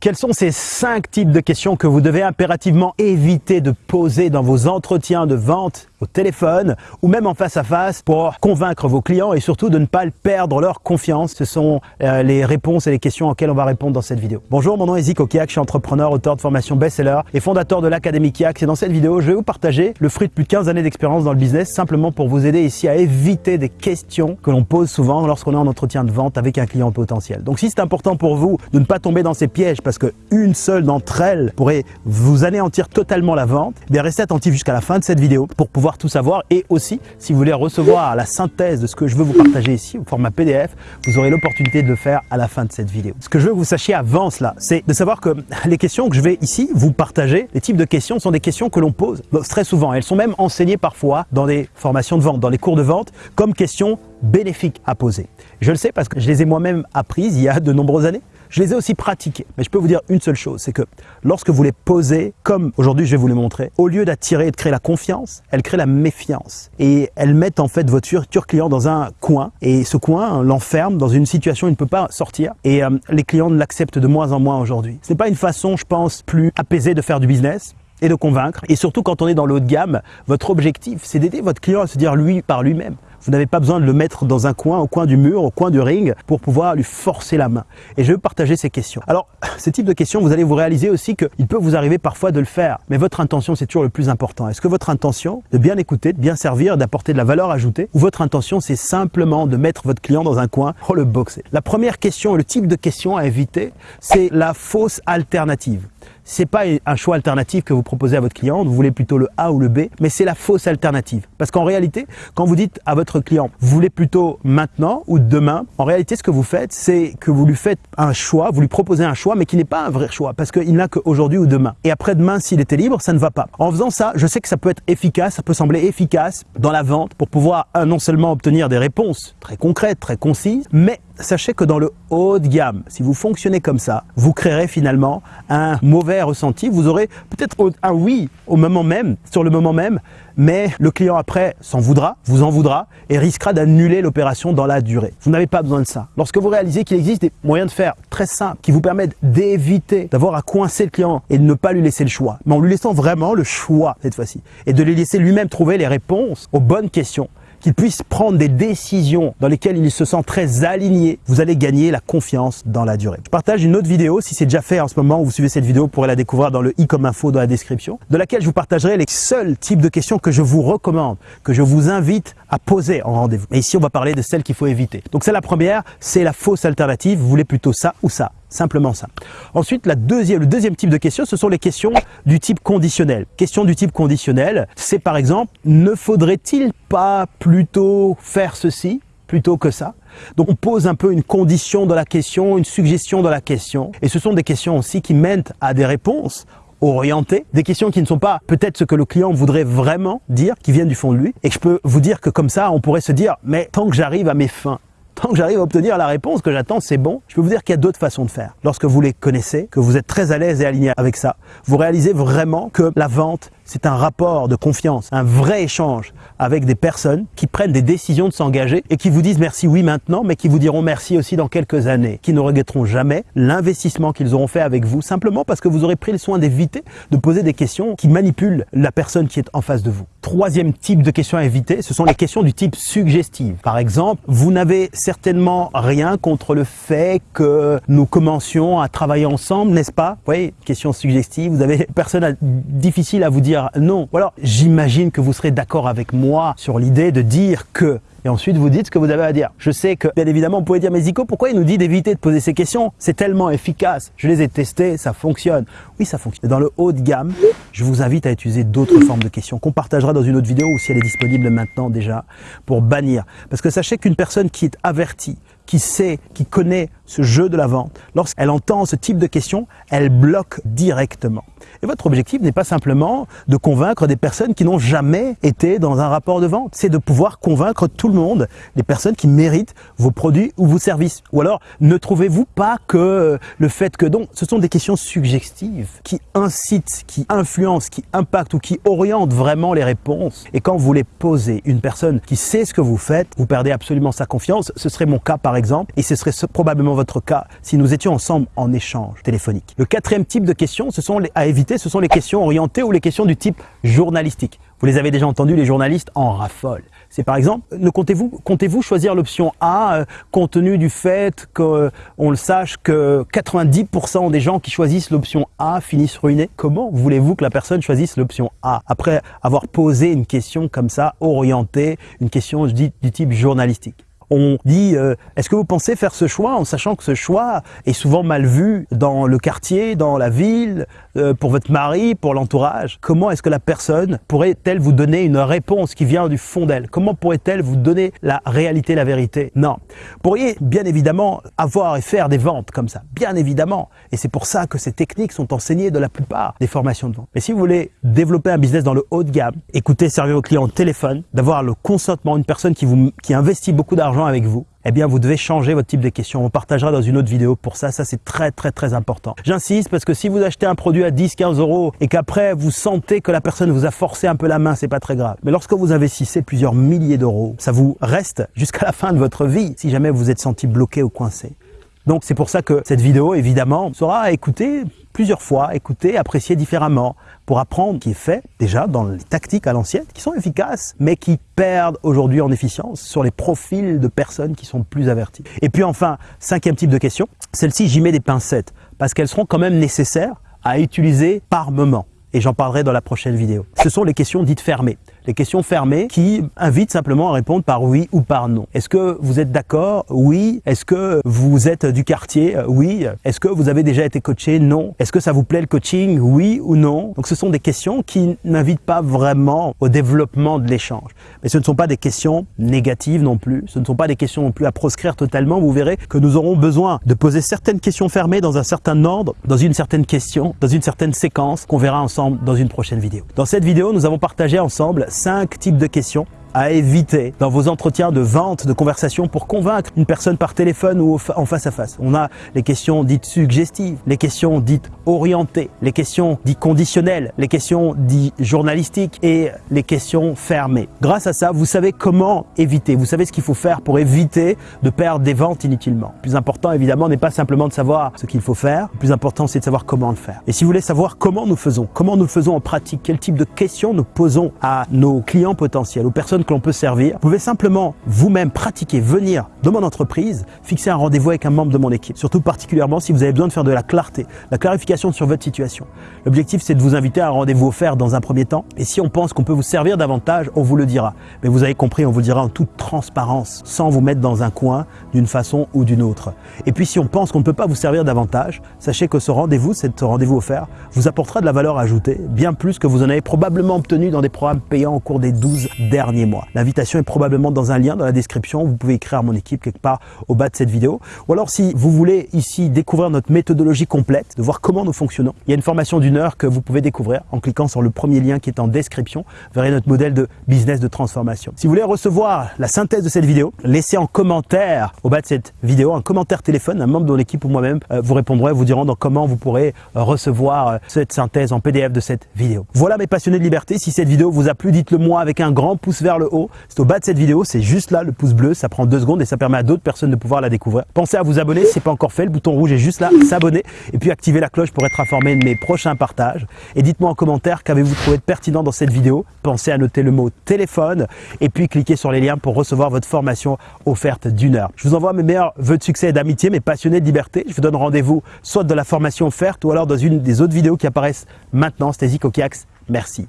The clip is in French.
Quels sont ces cinq types de questions que vous devez impérativement éviter de poser dans vos entretiens de vente au téléphone ou même en face à face pour convaincre vos clients et surtout de ne pas perdre leur confiance. Ce sont euh, les réponses et les questions auxquelles on va répondre dans cette vidéo. Bonjour, mon nom est Zico Kiak, je suis entrepreneur, auteur de formation best-seller et fondateur de l'Académie Kiak. Et dans cette vidéo, je vais vous partager le fruit de plus de 15 années d'expérience dans le business simplement pour vous aider ici à éviter des questions que l'on pose souvent lorsqu'on est en entretien de vente avec un client potentiel. Donc si c'est important pour vous de ne pas tomber dans ces pièges parce qu'une seule d'entre elles pourrait vous anéantir totalement la vente, eh bien restez attentif jusqu'à la fin de cette vidéo pour pouvoir tout savoir et aussi si vous voulez recevoir la synthèse de ce que je veux vous partager ici au format PDF, vous aurez l'opportunité de le faire à la fin de cette vidéo. Ce que je veux que vous sachiez avant cela, c'est de savoir que les questions que je vais ici vous partager, les types de questions sont des questions que l'on pose très souvent. Elles sont même enseignées parfois dans des formations de vente, dans les cours de vente, comme questions bénéfiques à poser. Je le sais parce que je les ai moi-même apprises il y a de nombreuses années. Je les ai aussi pratiquées. Mais je peux vous dire une seule chose, c'est que lorsque vous les posez, comme aujourd'hui je vais vous les montrer, au lieu d'attirer et de créer la confiance, elles créent la méfiance. Et elles mettent en fait votre futur client dans un coin. Et ce coin l'enferme dans une situation où il ne peut pas sortir. Et euh, les clients l'acceptent de moins en moins aujourd'hui. Ce n'est pas une façon, je pense, plus apaisée de faire du business et de convaincre. Et surtout quand on est dans le haut de gamme, votre objectif, c'est d'aider votre client à se dire lui par lui-même. Vous n'avez pas besoin de le mettre dans un coin, au coin du mur, au coin du ring, pour pouvoir lui forcer la main. Et je vais partager ces questions. Alors, ces types de questions, vous allez vous réaliser aussi qu'il peut vous arriver parfois de le faire. Mais votre intention, c'est toujours le plus important. Est-ce que votre intention, de bien écouter, de bien servir, d'apporter de la valeur ajoutée, ou votre intention, c'est simplement de mettre votre client dans un coin pour le boxer? La première question, le type de question à éviter, c'est la fausse alternative c'est pas un choix alternatif que vous proposez à votre client, vous voulez plutôt le A ou le B, mais c'est la fausse alternative. Parce qu'en réalité, quand vous dites à votre client, voulez plutôt maintenant ou demain, en réalité, ce que vous faites, c'est que vous lui faites un choix, vous lui proposez un choix, mais qui n'est pas un vrai choix, parce qu'il n'a qu'aujourd'hui ou demain. Et après-demain, s'il était libre, ça ne va pas. En faisant ça, je sais que ça peut être efficace, ça peut sembler efficace dans la vente pour pouvoir non seulement obtenir des réponses très concrètes, très concises, mais sachez que dans le haut de gamme, si vous fonctionnez comme ça, vous créerez finalement un mauvais ressenti. Vous aurez peut-être un oui au moment même, sur le moment même, mais le client après s'en voudra, vous en voudra et risquera d'annuler l'opération dans la durée. Vous n'avez pas besoin de ça. Lorsque vous réalisez qu'il existe des moyens de faire très simples qui vous permettent d'éviter d'avoir à coincer le client et de ne pas lui laisser le choix, mais en lui laissant vraiment le choix cette fois-ci et de lui laisser lui-même trouver les réponses aux bonnes questions, qu'il puisse prendre des décisions dans lesquelles il se sent très aligné, vous allez gagner la confiance dans la durée. Je partage une autre vidéo, si c'est déjà fait en ce moment, vous suivez cette vidéo, vous pourrez la découvrir dans le i comme info dans la description, de laquelle je vous partagerai les seuls types de questions que je vous recommande, que je vous invite à poser en rendez-vous. Et ici, on va parler de celles qu'il faut éviter. Donc c'est la première, c'est la fausse alternative, vous voulez plutôt ça ou ça. Simplement ça. Ensuite, la deuxième, le deuxième type de questions, ce sont les questions du type conditionnel. Question du type conditionnel, c'est par exemple, ne faudrait-il pas plutôt faire ceci plutôt que ça? Donc on pose un peu une condition dans la question, une suggestion dans la question. Et ce sont des questions aussi qui mènent à des réponses orientées, des questions qui ne sont pas peut-être ce que le client voudrait vraiment dire, qui viennent du fond de lui. Et je peux vous dire que comme ça, on pourrait se dire, mais tant que j'arrive à mes fins, tant que j'arrive à obtenir la réponse que j'attends, c'est bon. Je peux vous dire qu'il y a d'autres façons de faire. Lorsque vous les connaissez, que vous êtes très à l'aise et aligné avec ça, vous réalisez vraiment que la vente, c'est un rapport de confiance, un vrai échange avec des personnes qui prennent des décisions de s'engager et qui vous disent merci oui maintenant, mais qui vous diront merci aussi dans quelques années, qui ne regretteront jamais l'investissement qu'ils auront fait avec vous, simplement parce que vous aurez pris le soin d'éviter de poser des questions qui manipulent la personne qui est en face de vous. Troisième type de questions à éviter, ce sont les questions du type suggestive. Par exemple, vous n'avez certainement rien contre le fait que nous commencions à travailler ensemble, n'est-ce pas? Vous voyez, question suggestive, vous avez personne difficile à vous non. Ou alors, j'imagine que vous serez d'accord avec moi sur l'idée de dire que et ensuite vous dites ce que vous avez à dire. Je sais que, bien évidemment, vous pouvez dire, mais Zico, pourquoi il nous dit d'éviter de poser ces questions? C'est tellement efficace. Je les ai testés, ça fonctionne. Oui, ça fonctionne. Dans le haut de gamme, je vous invite à utiliser d'autres formes de questions qu'on partagera dans une autre vidéo ou si elle est disponible maintenant déjà pour bannir. Parce que sachez qu'une personne qui est avertie, qui sait, qui connaît ce jeu de la vente, lorsqu'elle entend ce type de questions, elle bloque directement. Et votre objectif n'est pas simplement de convaincre des personnes qui n'ont jamais été dans un rapport de vente, c'est de pouvoir convaincre tout le monde, les personnes qui méritent vos produits ou vos services. Ou alors, ne trouvez-vous pas que le fait que donc, ce sont des questions suggestives qui incitent, qui influencent, qui impactent ou qui orientent vraiment les réponses? Et quand vous les posez, une personne qui sait ce que vous faites, vous perdez absolument sa confiance. Ce serait mon cas par exemple, et ce serait probablement votre cas si nous étions ensemble en échange téléphonique. Le quatrième type de questions ce sont à éviter, ce sont les questions orientées ou les questions du type journalistique. Vous les avez déjà entendues, les journalistes en raffolent. C'est par exemple, ne comptez-vous choisir l'option A euh, compte tenu du fait qu'on euh, le sache que 90% des gens qui choisissent l'option A finissent ruinés? Comment voulez-vous que la personne choisisse l'option A? Après avoir posé une question comme ça orientée, une question du type journalistique on dit euh, est-ce que vous pensez faire ce choix en sachant que ce choix est souvent mal vu dans le quartier, dans la ville, euh, pour votre mari, pour l'entourage? Comment est-ce que la personne pourrait-elle vous donner une réponse qui vient du fond d'elle? Comment pourrait-elle vous donner la réalité, la vérité? Non. Vous pourriez bien évidemment avoir et faire des ventes comme ça, bien évidemment. Et c'est pour ça que ces techniques sont enseignées dans la plupart des formations de vente. Mais si vous voulez développer un business dans le haut de gamme, écouter, servir vos clients au téléphone, d'avoir le consentement, une personne qui, vous, qui investit beaucoup d'argent avec vous, eh bien vous devez changer votre type de question. On partagera dans une autre vidéo pour ça, ça c'est très très très important. J'insiste parce que si vous achetez un produit à 10-15 euros et qu'après vous sentez que la personne vous a forcé un peu la main, c'est pas très grave. Mais lorsque vous investissez plusieurs milliers d'euros, ça vous reste jusqu'à la fin de votre vie si jamais vous êtes senti bloqué ou coincé. Donc c'est pour ça que cette vidéo, évidemment, sera écoutée plusieurs fois, écoutée, appréciée différemment, pour apprendre ce qui est fait déjà dans les tactiques à l'ancienne, qui sont efficaces, mais qui perdent aujourd'hui en efficience sur les profils de personnes qui sont plus averties. Et puis enfin, cinquième type de question, celle-ci j'y mets des pincettes, parce qu'elles seront quand même nécessaires à utiliser par moment et j'en parlerai dans la prochaine vidéo. Ce sont les questions dites fermées les questions fermées qui invitent simplement à répondre par oui ou par non. Est-ce que vous êtes d'accord? Oui. Est-ce que vous êtes du quartier? Oui. Est-ce que vous avez déjà été coaché? Non. Est-ce que ça vous plaît le coaching? Oui ou non? Donc ce sont des questions qui n'invitent pas vraiment au développement de l'échange. Mais ce ne sont pas des questions négatives non plus. Ce ne sont pas des questions non plus à proscrire totalement. Vous verrez que nous aurons besoin de poser certaines questions fermées dans un certain ordre, dans une certaine question, dans une certaine séquence qu'on verra ensemble dans une prochaine vidéo. Dans cette vidéo, nous avons partagé ensemble cinq types de questions à éviter dans vos entretiens de vente, de conversation pour convaincre une personne par téléphone ou en face à face. On a les questions dites suggestives, les questions dites orientées, les questions dites conditionnelles, les questions dites journalistiques et les questions fermées. Grâce à ça, vous savez comment éviter, vous savez ce qu'il faut faire pour éviter de perdre des ventes inutilement. Le plus important évidemment n'est pas simplement de savoir ce qu'il faut faire, le plus important c'est de savoir comment le faire. Et si vous voulez savoir comment nous faisons, comment nous faisons en pratique, quel type de questions nous posons à nos clients potentiels, aux personnes que l'on peut servir. Vous pouvez simplement vous-même pratiquer, venir dans mon entreprise, fixer un rendez-vous avec un membre de mon équipe. Surtout particulièrement si vous avez besoin de faire de la clarté, la clarification sur votre situation. L'objectif, c'est de vous inviter à un rendez-vous offert dans un premier temps. Et si on pense qu'on peut vous servir davantage, on vous le dira. Mais vous avez compris, on vous le dira en toute transparence, sans vous mettre dans un coin d'une façon ou d'une autre. Et puis si on pense qu'on ne peut pas vous servir davantage, sachez que ce rendez-vous, ce rendez-vous offert, vous apportera de la valeur ajoutée, bien plus que vous en avez probablement obtenu dans des programmes payants au cours des 12 derniers mois. L'invitation est probablement dans un lien dans la description. Vous pouvez écrire à mon équipe quelque part au bas de cette vidéo. Ou alors si vous voulez ici découvrir notre méthodologie complète, de voir comment nous fonctionnons, il y a une formation d'une heure que vous pouvez découvrir en cliquant sur le premier lien qui est en description. Vous verrez notre modèle de business de transformation. Si vous voulez recevoir la synthèse de cette vidéo, laissez en commentaire au bas de cette vidéo un commentaire téléphone. Un membre de l'équipe ou moi-même euh, vous répondrez, vous diront dans comment vous pourrez euh, recevoir euh, cette synthèse en PDF de cette vidéo. Voilà mes passionnés de liberté. Si cette vidéo vous a plu, dites-le moi avec un grand pouce vers le haut c'est au bas de cette vidéo, c'est juste là le pouce bleu, ça prend deux secondes et ça permet à d'autres personnes de pouvoir la découvrir. Pensez à vous abonner si ce n'est pas encore fait, le bouton rouge est juste là, s'abonner et puis activer la cloche pour être informé de mes prochains partages. Et dites-moi en commentaire qu'avez-vous trouvé de pertinent dans cette vidéo. Pensez à noter le mot téléphone et puis cliquez sur les liens pour recevoir votre formation offerte d'une heure. Je vous envoie mes meilleurs vœux de succès et d'amitié, mes passionnés de liberté. Je vous donne rendez-vous soit de la formation offerte ou alors dans une des autres vidéos qui apparaissent maintenant. C'était Zico Merci.